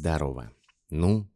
Здорово. Ну,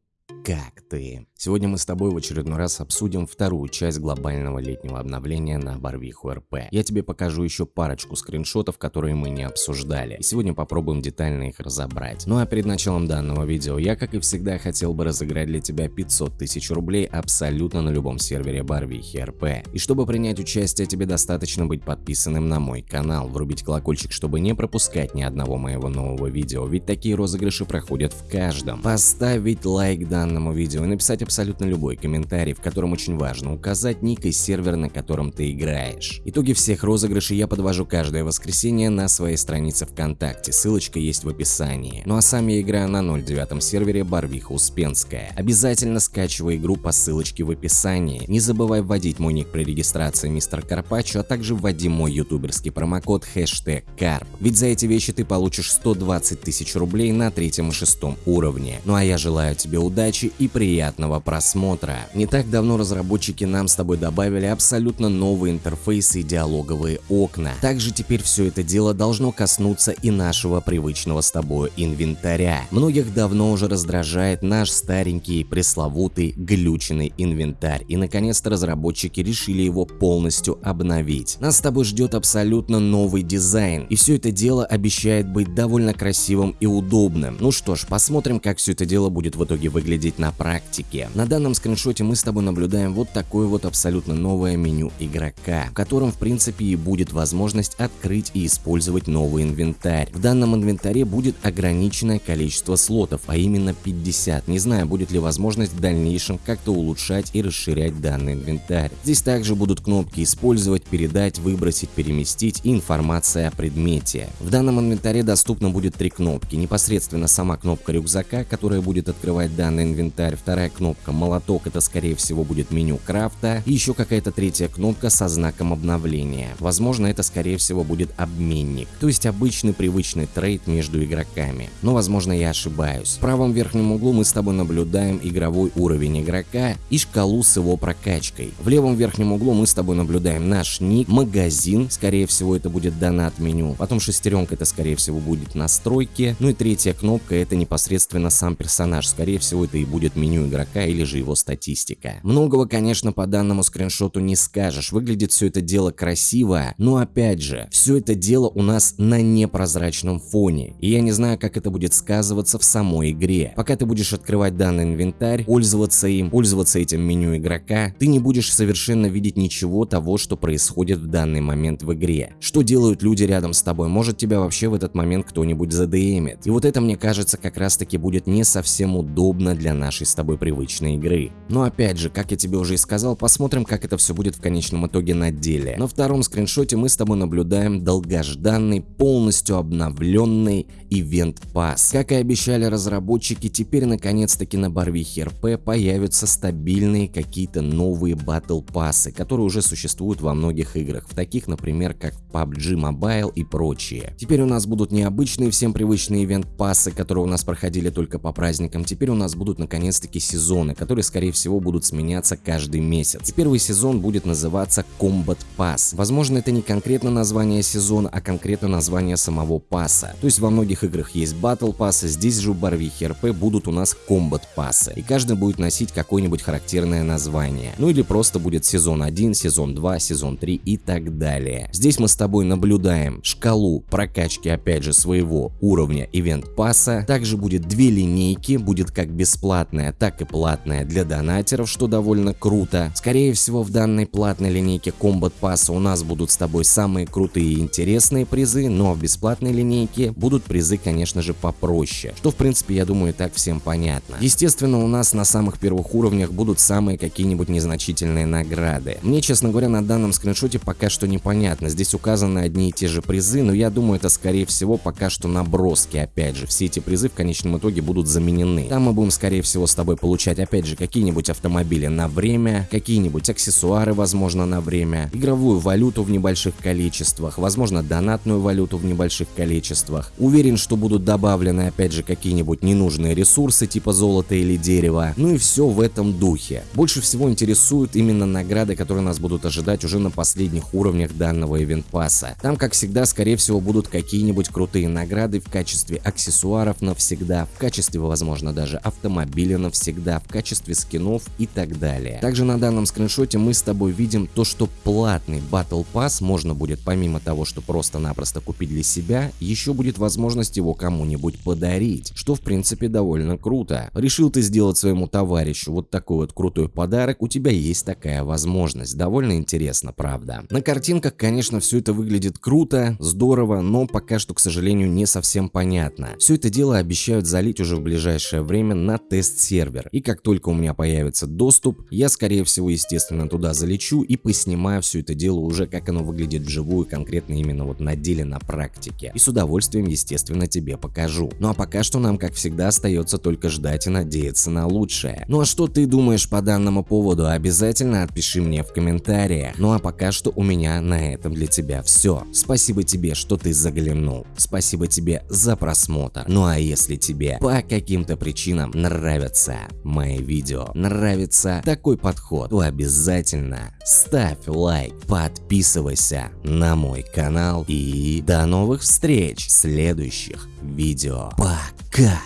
как ты? Сегодня мы с тобой в очередной раз обсудим вторую часть глобального летнего обновления на Барвиху РП. Я тебе покажу еще парочку скриншотов, которые мы не обсуждали. И сегодня попробуем детально их разобрать. Ну а перед началом данного видео я, как и всегда, хотел бы разыграть для тебя 500 тысяч рублей абсолютно на любом сервере Барвихи РП. И чтобы принять участие, тебе достаточно быть подписанным на мой канал, врубить колокольчик, чтобы не пропускать ни одного моего нового видео, ведь такие розыгрыши проходят в каждом. Поставить лайк данному видео и написать абсолютно любой комментарий, в котором очень важно указать ник и сервер, на котором ты играешь. Итоги всех розыгрышей я подвожу каждое воскресенье на своей странице ВКонтакте, ссылочка есть в описании. Ну а сам я играю на 09 сервере Барвиха Успенская. Обязательно скачивай игру по ссылочке в описании. Не забывай вводить мой ник при регистрации мистер Карпачо, а также вводи мой ютуберский промокод хэштег Карп. Ведь за эти вещи ты получишь 120 тысяч рублей на третьем и шестом уровне. Ну а я желаю тебе удачи удачи и приятного просмотра. Не так давно разработчики нам с тобой добавили абсолютно новые интерфейсы и диалоговые окна. Также теперь все это дело должно коснуться и нашего привычного с тобой инвентаря. Многих давно уже раздражает наш старенький пресловутый глюченный инвентарь и наконец-то разработчики решили его полностью обновить. Нас с тобой ждет абсолютно новый дизайн и все это дело обещает быть довольно красивым и удобным. Ну что ж, посмотрим как все это дело будет в итоге выглядеть выглядеть на практике. На данном скриншоте мы с тобой наблюдаем вот такое вот абсолютно новое меню игрока, в котором в принципе и будет возможность открыть и использовать новый инвентарь. В данном инвентаре будет ограниченное количество слотов, а именно 50. Не знаю, будет ли возможность в дальнейшем как-то улучшать и расширять данный инвентарь. Здесь также будут кнопки использовать, передать, выбросить, переместить и информация о предмете. В данном инвентаре доступно будет три кнопки. Непосредственно сама кнопка рюкзака, которая будет открывать данный инвентарь, вторая кнопка молоток, это скорее всего будет меню крафта, и еще какая-то третья кнопка со знаком обновления. Возможно это скорее всего будет обменник, то есть обычный привычный трейд между игроками. Но возможно я ошибаюсь. В правом верхнем углу мы с тобой наблюдаем игровой уровень игрока и шкалу с его прокачкой. В левом верхнем углу мы с тобой наблюдаем наш ник, магазин, скорее всего это будет донат меню, потом шестеренка это скорее всего будет настройки, ну и третья кнопка это непосредственно сам персонаж, скорее всего это и будет меню игрока или же его статистика. Многого, конечно, по данному скриншоту не скажешь, выглядит все это дело красиво, но опять же, все это дело у нас на непрозрачном фоне, и я не знаю, как это будет сказываться в самой игре. Пока ты будешь открывать данный инвентарь, пользоваться им, пользоваться этим меню игрока, ты не будешь совершенно видеть ничего того, что происходит в данный момент в игре. Что делают люди рядом с тобой, может тебя вообще в этот момент кто-нибудь задемит. И вот это, мне кажется, как раз таки будет не совсем удобно для нашей с тобой привычной игры. Но опять же, как я тебе уже и сказал, посмотрим, как это все будет в конечном итоге на деле. На втором скриншоте мы с тобой наблюдаем долгожданный, полностью обновленный Event Pass. Как и обещали разработчики, теперь наконец-таки на Барвихе РП появятся стабильные какие-то новые батл пассы, которые уже существуют во многих играх, в таких, например, как PUBG Mobile и прочие. Теперь у нас будут необычные всем привычные ивент пассы, которые у нас проходили только по праздникам, теперь у нас будут наконец-таки сезоны, которые скорее всего будут сменяться каждый месяц. И первый сезон будет называться Combat Pass. Возможно это не конкретно название сезона, а конкретно название самого пасса. То есть во многих играх есть Battle Pass, здесь же в Барвихе РП будут у нас Combat пассы. И каждый будет носить какое-нибудь характерное название. Ну или просто будет сезон 1, сезон 2, сезон 3 и так далее. Здесь мы с тобой наблюдаем шкалу прокачки опять же своего уровня Event пасса. Также будет две линейки, будет как бесплатно бесплатная, так и платная для донатеров, что довольно круто. Скорее всего в данной платной линейке Combat Pass у нас будут с тобой самые крутые и интересные призы, но в бесплатной линейке будут призы конечно же попроще, что в принципе я думаю так всем понятно. Естественно у нас на самых первых уровнях будут самые какие-нибудь незначительные награды. Мне честно говоря на данном скриншоте пока что непонятно, здесь указаны одни и те же призы, но я думаю это скорее всего пока что наброски опять же, все эти призы в конечном итоге будут заменены. Там мы будем скорее всего, с тобой получать, опять же, какие-нибудь автомобили на время, какие-нибудь аксессуары, возможно, на время, игровую валюту в небольших количествах, возможно, донатную валюту в небольших количествах. Уверен, что будут добавлены, опять же, какие-нибудь ненужные ресурсы, типа золота или дерева. Ну и все в этом духе. Больше всего интересуют именно награды, которые нас будут ожидать уже на последних уровнях данного ивент пасса. Там, как всегда, скорее всего, будут какие-нибудь крутые награды в качестве аксессуаров навсегда, в качестве, возможно, даже автомобиля навсегда, в качестве скинов и так далее. Также на данном скриншоте мы с тобой видим то, что платный Battle Pass можно будет помимо того, что просто-напросто купить для себя, еще будет возможность его кому-нибудь подарить, что в принципе довольно круто. Решил ты сделать своему товарищу вот такой вот крутой подарок, у тебя есть такая возможность. Довольно интересно, правда. На картинках, конечно, все это выглядит круто, здорово, но пока что, к сожалению, не совсем понятно. Все это дело обещают залить уже в ближайшее время на тест-сервер. И как только у меня появится доступ, я скорее всего, естественно, туда залечу и поснимаю все это дело уже, как оно выглядит вживую, конкретно именно вот на деле, на практике. И с удовольствием, естественно, тебе покажу. Ну а пока что нам, как всегда, остается только ждать и надеяться на лучшее. Ну а что ты думаешь по данному поводу? Обязательно отпиши мне в комментариях. Ну а пока что у меня на этом для тебя все. Спасибо тебе, что ты заглянул. Спасибо тебе за просмотр. Ну а если тебе по каким-то причинам нравятся мои видео, нравится такой подход, то обязательно ставь лайк, подписывайся на мой канал и до новых встреч в следующих видео. Пока!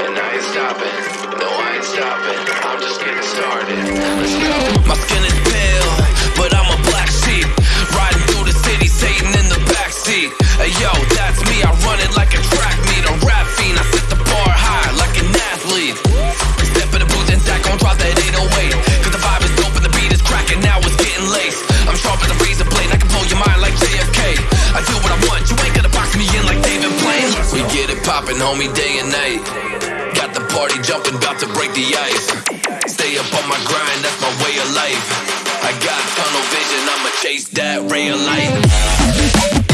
And I poppin', homie, day and night. Got the party jumping, about to break the ice. Stay up on my grind, that's my way of life. I got tunnel vision, I'ma chase that ray of light.